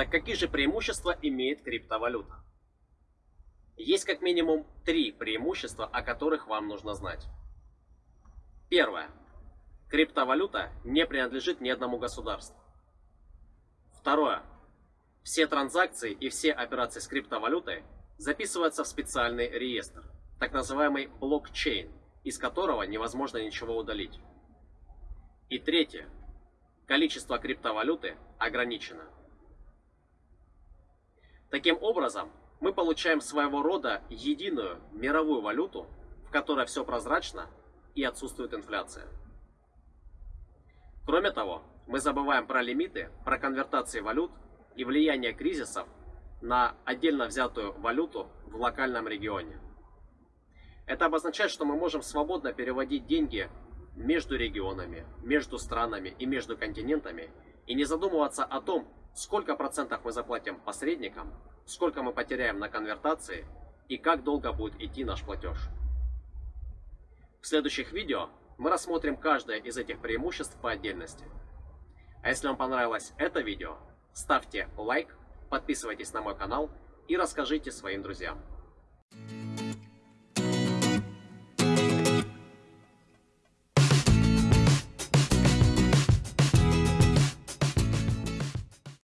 Так какие же преимущества имеет криптовалюта? Есть как минимум три преимущества, о которых вам нужно знать. Первое. Криптовалюта не принадлежит ни одному государству. Второе. Все транзакции и все операции с криптовалютой записываются в специальный реестр, так называемый блокчейн, из которого невозможно ничего удалить. И третье. Количество криптовалюты ограничено. Таким образом, мы получаем своего рода единую мировую валюту, в которой все прозрачно и отсутствует инфляция. Кроме того, мы забываем про лимиты, про конвертации валют и влияние кризисов на отдельно взятую валюту в локальном регионе. Это обозначает, что мы можем свободно переводить деньги между регионами, между странами и между континентами и не задумываться о том, сколько процентов мы заплатим посредникам, сколько мы потеряем на конвертации и как долго будет идти наш платеж. В следующих видео мы рассмотрим каждое из этих преимуществ по отдельности. А если вам понравилось это видео, ставьте лайк, подписывайтесь на мой канал и расскажите своим друзьям.